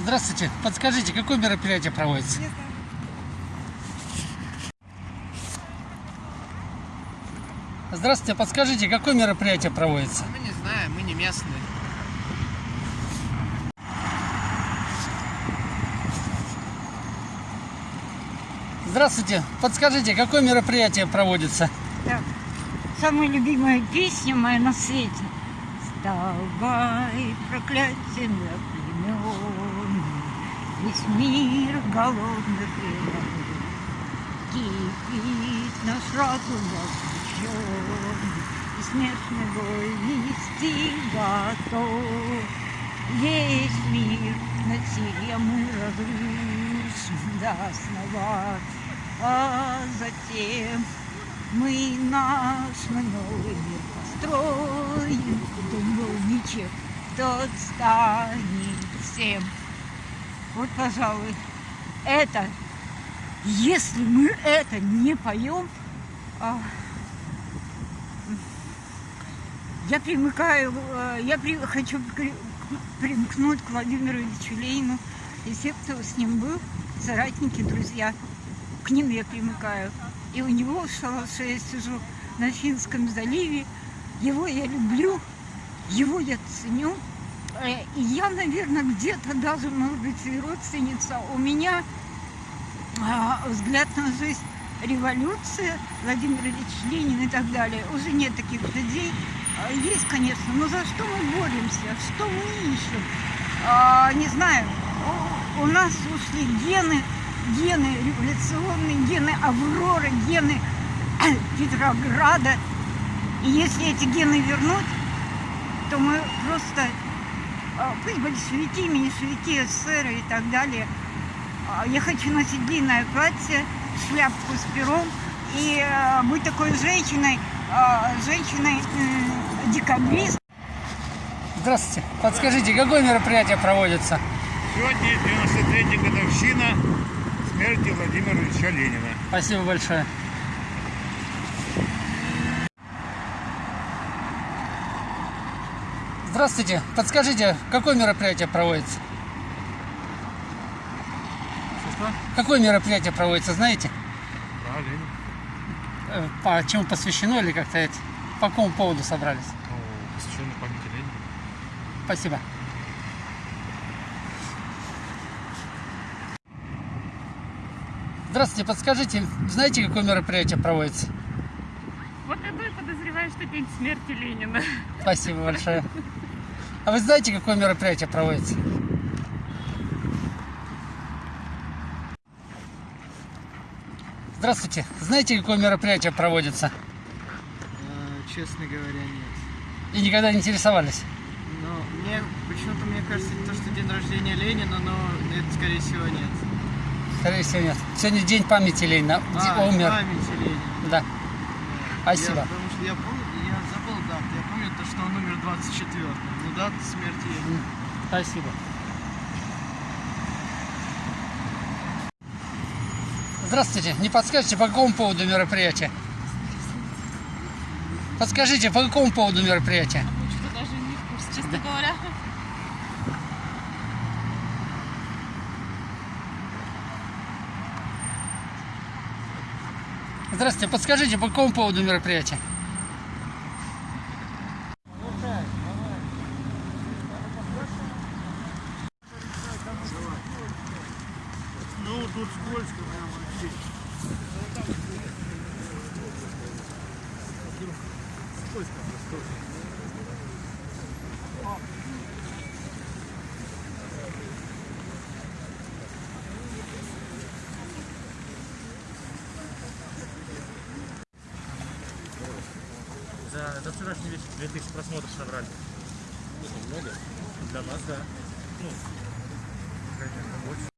Здравствуйте. Подскажите, какое мероприятие проводится? Не знаю. Здравствуйте. Подскажите, какое мероприятие проводится? Мы не знаем, мы не местные. Здравствуйте. Подскажите, какое мероприятие проводится? Так. Самая любимая песня моя на свете. Вставай, проклятие на племен, Весь мир голодных и. Кипит наш разум возмущен, И смертный бой вести готов. Весь мир насилием мы разрушим до основания, а затем мы наш новый мир построим. Думал, ничем тот станет всем. Вот, пожалуй, это, если мы это не поем, а, я примыкаю, э, я при- хочу при- примкнуть к Владимиру Ильичу Ленину и все, кто с ним был, соратники, друзья, к ним я примыкаю. И у него в шалаше я сижу на Финском заливе, его я люблю, его я ценю. Э, я, наверное, где-то даже, может быть, и родственница. У меня а, взгляд на жизнь революция, Владимир Ильич Ленин и так далее. Уже нет таких людей. А, Есть, конечно, но за что мы боремся? Что мы ищем? А, не знаю. У- нас ушли гены, гены революционные, гены Авроры, гены Петрограда. И если эти гены вернуть, то мы просто, пусть большевики, меньшевики, эсеры и так далее, а, я хочу носить длинное платье, шляпку с пером и а, быть такой женщиной, а, женщиной декабрист. Здравствуйте. Подскажите, какое мероприятие проводится? Сегодня 93-я годовщина смерти Владимира Ильича Ленина. Спасибо большое. Здравствуйте. Подскажите, какое мероприятие проводится? Что? Какое мероприятие проводится, знаете? Да, Ленин. Э, По чему посвящено или как-то это? По какому поводу собрались? Ну, посвященный памяти Ленина. Спасибо. Здравствуйте, подскажите, знаете, какое мероприятие проводится? Вот иду и подозреваю, что день смерти Ленина. Спасибо большое. А вы знаете, какое мероприятие проводится? Здравствуйте. Знаете, какое мероприятие проводится? Э, Честно говоря, нет. И никогда не интересовались? Но мне почему-то мне кажется, то, что день рождения Ленина, но это скорее всего нет. Скорее всего, нет. Сегодня день памяти Ленина. А, Умер. памяти Ленина. Да. Я, Спасибо. потому что я помню, я забыл дату. Я помню то, что он умер 24 Но дата смерти я не Спасибо. Здравствуйте. Не подскажете, по какому поводу мероприятия? Подскажите, по какому поводу мероприятия? Что даже не в курсе, честно говоря. Здравствуйте, подскажите, по какому поводу мероприятия? Ну, тут скользко прямо вообще. Скользко просто. За, за вчерашний вечер 2000 просмотров собрали. Это много? Для нас, да. Ну, конечно, больше.